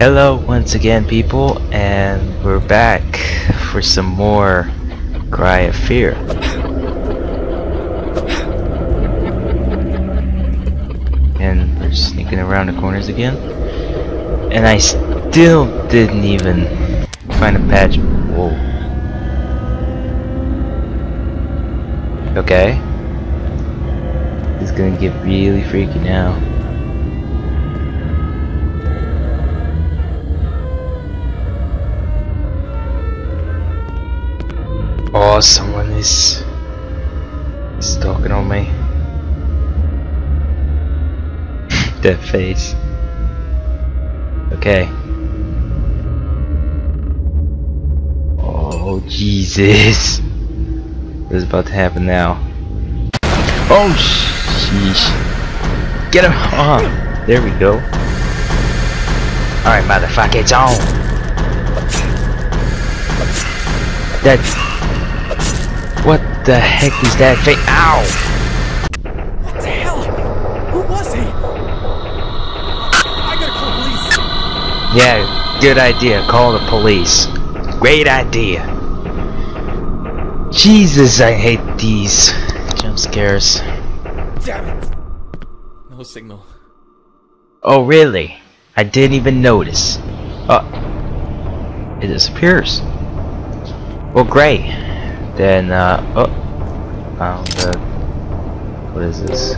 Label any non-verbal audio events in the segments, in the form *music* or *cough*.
Hello once again people and we're back for some more Cry of Fear. And we're sneaking around the corners again. And I still didn't even find a patch. Whoa. Okay. It's gonna get really freaky now. Someone is stalking on me. *laughs* that face. Okay. Oh, Jesus. What is about to happen now? Oh, sheesh. Get him! Oh, there we go. Alright, motherfucker, it's on! That what the heck is that thing? Ow! What the hell? Who was he? I gotta call police. Yeah, good idea. Call the police. Great idea. Jesus, I hate these jump scares. Damn it. No signal. Oh, really? I didn't even notice. Oh, it disappears. Well, great. Then, uh, oh, found the, what is this?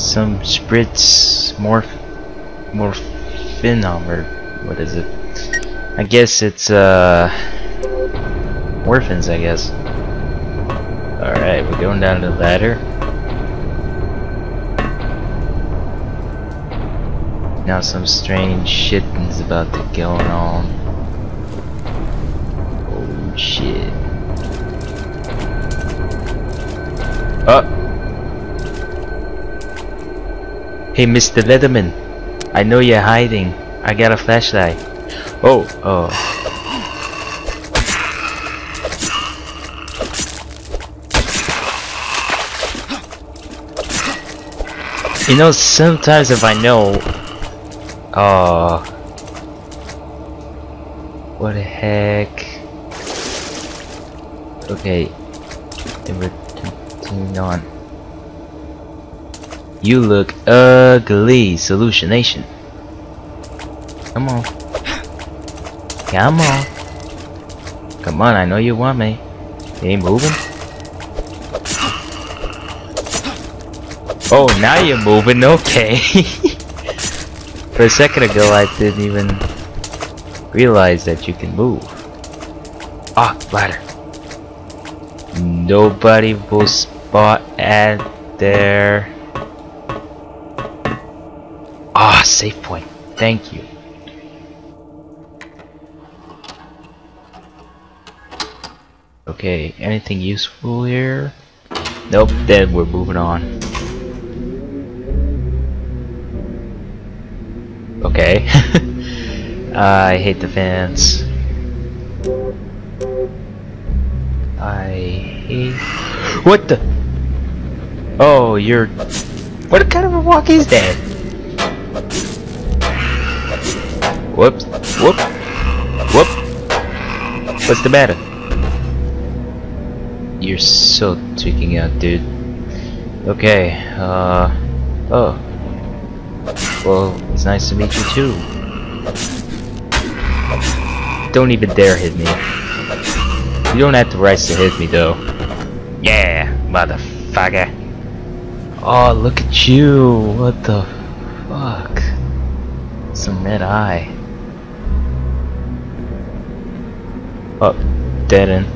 Some spritz morph, morphinum, or what is it? I guess it's, uh, orphans, I guess. Alright, we're going down the ladder. Now some strange shit is about to go on shit. Oh. Hey, Mr. Leatherman. I know you're hiding. I got a flashlight. Oh, oh. You know, sometimes if I know... Oh... What the heck? Okay, and we're continuing on. You look ugly, Solutionation. Come on. Come on. Come on, I know you want me. You ain't moving? Oh, now you're moving, okay. *laughs* For a second ago, I didn't even realize that you can move. Ah, ladder. Nobody will spot at there. Ah, safe point. Thank you. Okay, anything useful here? Nope, then we're moving on. Okay. *laughs* I hate the fans. I What the? Oh, you're... What kind of a walk is that? Whoops. Whoop. Whoop. What's the matter? You're so tweaking out, dude. Okay, uh... Oh. Well, it's nice to meet you too. Don't even dare hit me. You don't have the rights to hit me though. Yeah, motherfucker. Oh, look at you. What the fuck? Some red eye. Oh, dead end.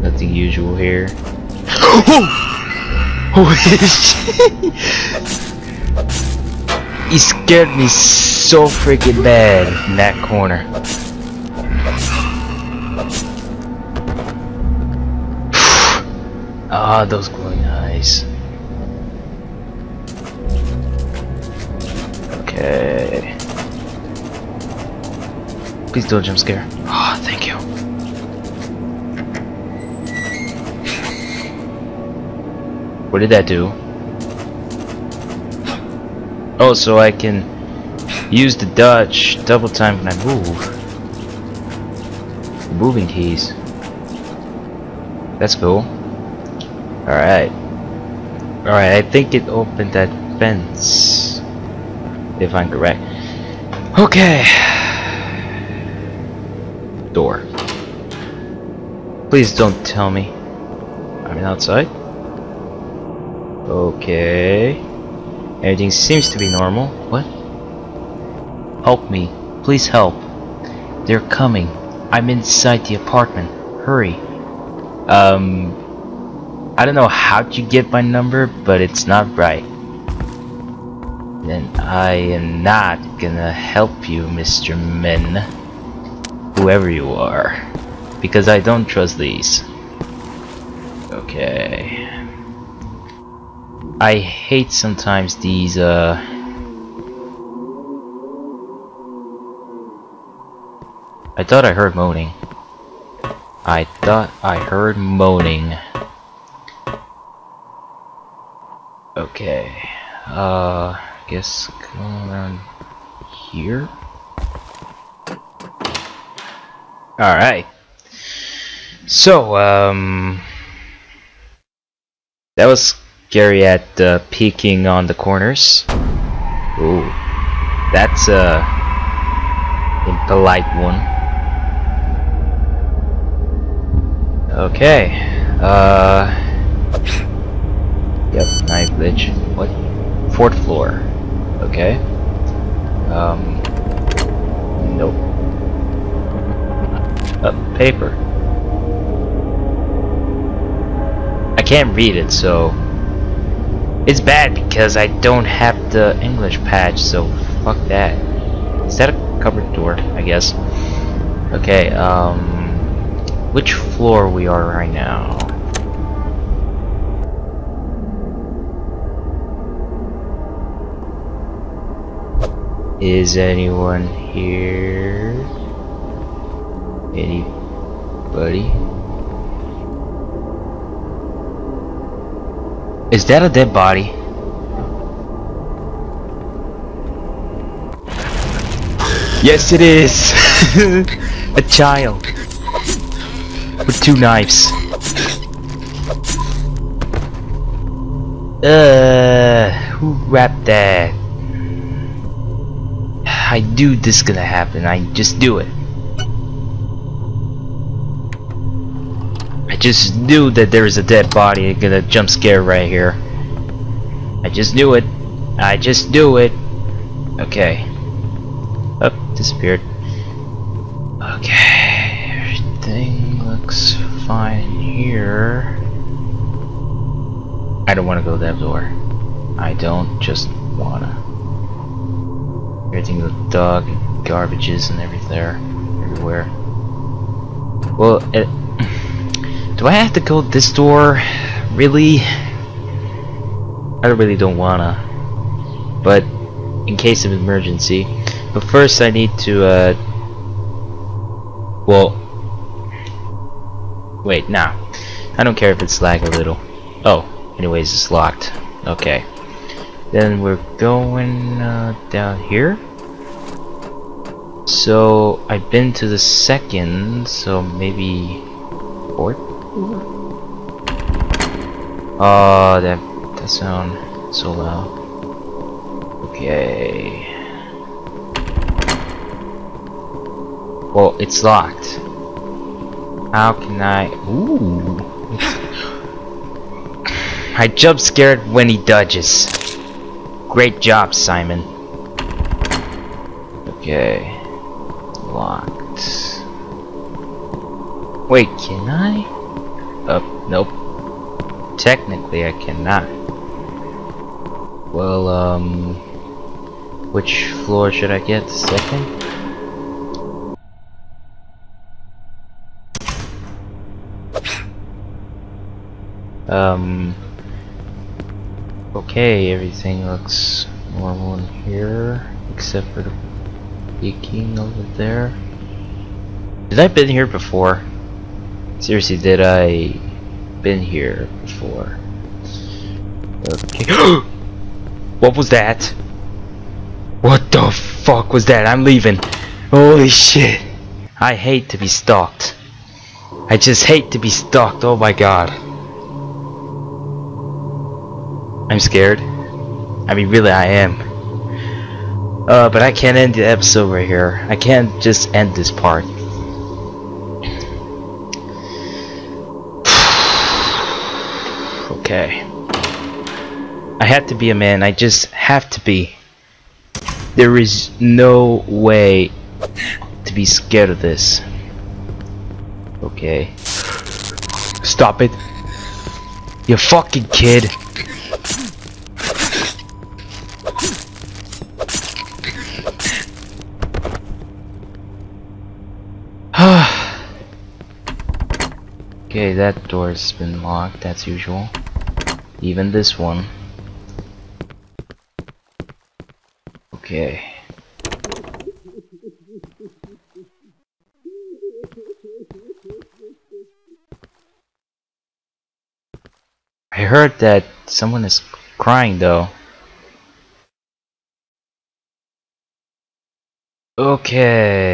Nothing usual here. *gasps* oh! *laughs* shit! He scared me so freaking bad in that corner. Ah, those glowing eyes. Okay. Please don't jump scare. Ah, oh, thank you. What did that do? Oh, so I can use the dodge double time when I move. Moving keys. That's cool. Alright. Alright, I think it opened that fence. If I'm correct. Okay. Door. Please don't tell me. I'm outside. Okay. Everything seems to be normal. What? Help me. Please help. They're coming. I'm inside the apartment. Hurry. Um, I don't know how you get my number, but it's not right. Then I am not gonna help you, Mr. Men. Whoever you are. Because I don't trust these. Okay. I hate sometimes these, uh... I thought I heard moaning. I thought I heard moaning. Okay. Uh, guess go around here? Alright. So, um... That was scary at uh, peeking on the corners. Ooh. That's a impolite one. Okay. Uh. Yep, knife glitch. What? Fourth floor. Okay. Um. Nope. Uh, paper. I can't read it, so it's bad because I don't have the English patch, so fuck that. Is that a cupboard door? I guess. Okay, um... Which floor we are right now? Is anyone here? Anybody? Is that a dead body? Yes it is! *laughs* a child! With two knives. Uh, who wrapped that? I knew this gonna happen, I just do it. I just knew that there is a dead body gonna jump scare right here. I just knew it. I just knew it. Okay. Oh, disappeared. Okay, everything looks fine here. I don't want to go that door. I don't just wanna. Everything with dog, garbages, and everything everywhere. Well, it, *sighs* do I have to go this door? Really? I really don't wanna. But in case of emergency. But first I need to uh well wait now. I don't care if it's lag a little. Oh, anyways it's locked. Okay. Then we're going uh, down here. So I've been to the second, so maybe fourth? Oh, that that sound so loud. Okay. Well, it's locked. How can I? Ooh. *laughs* I jump scared when he dodges. Great job, Simon. Okay. Can I? Oh, nope. Technically, I cannot. Well, um... Which floor should I get? Second? Um... Okay, everything looks normal in here, except for the peeking over there. Did I been here before? Seriously, did I been here before? Okay. *gasps* what was that? What the fuck was that? I'm leaving. Holy shit. I hate to be stalked. I just hate to be stalked. Oh my god. I'm scared. I mean, really, I am. Uh, but I can't end the episode right here. I can't just end this part. Okay. I have to be a man. I just have to be. There is no way to be scared of this. Okay. Stop it. You fucking kid. *sighs* okay, that door's been locked, that's usual. Even this one. Okay. I heard that someone is crying though. Okay.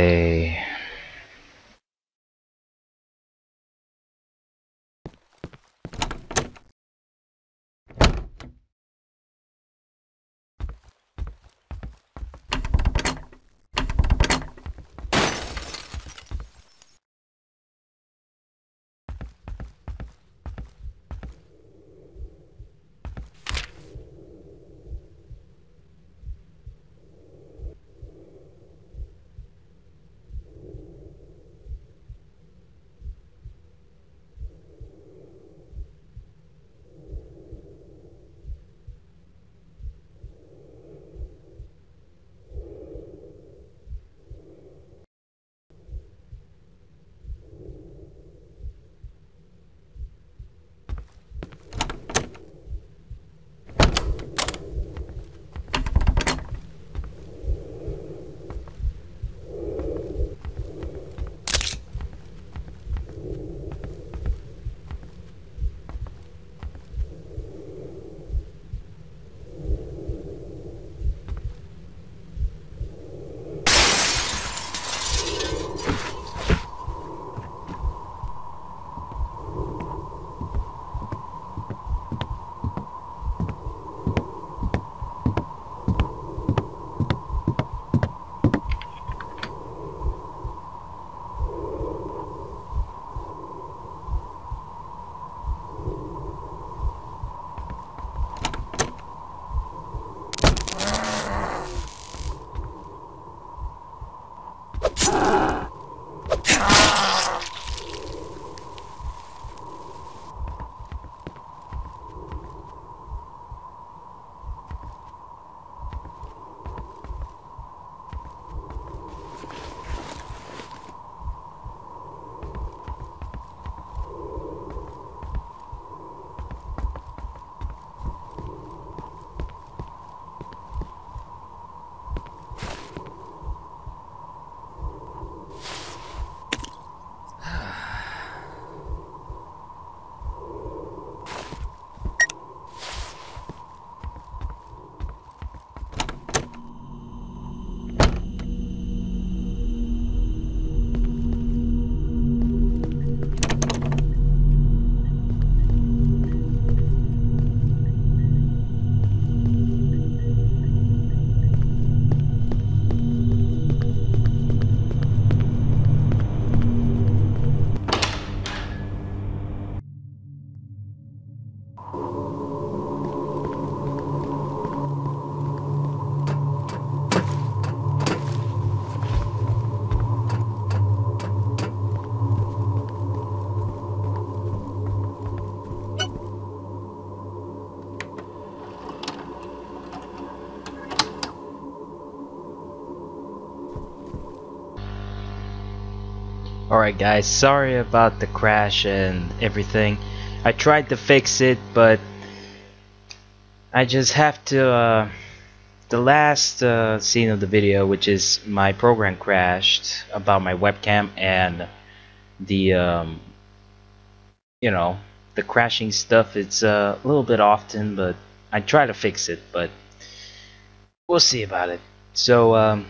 Alright guys, sorry about the crash and everything. I tried to fix it, but I just have to, uh, the last uh, scene of the video, which is my program crashed about my webcam and the, um, you know, the crashing stuff, it's uh, a little bit often, but I try to fix it, but we'll see about it. So um,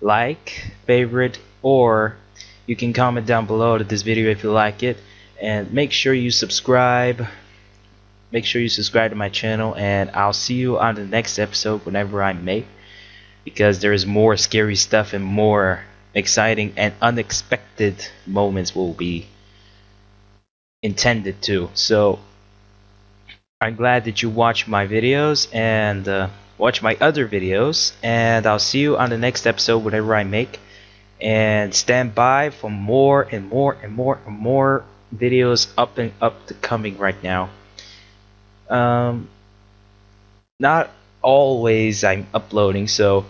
like, favorite, or you can comment down below to this video if you like it, and make sure you subscribe. Make sure you subscribe to my channel, and I'll see you on the next episode whenever I make, because there is more scary stuff and more exciting and unexpected moments will be intended to. So I'm glad that you watch my videos and uh, watch my other videos. And I'll see you on the next episode whatever I make and stand by for more and more and more and more videos up and up to coming right now. Um not always I'm uploading so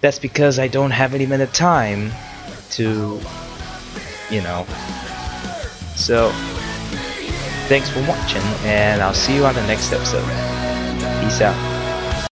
that's because I don't have any minute time to you know. So thanks for watching and I'll see you on the next episode. Peace out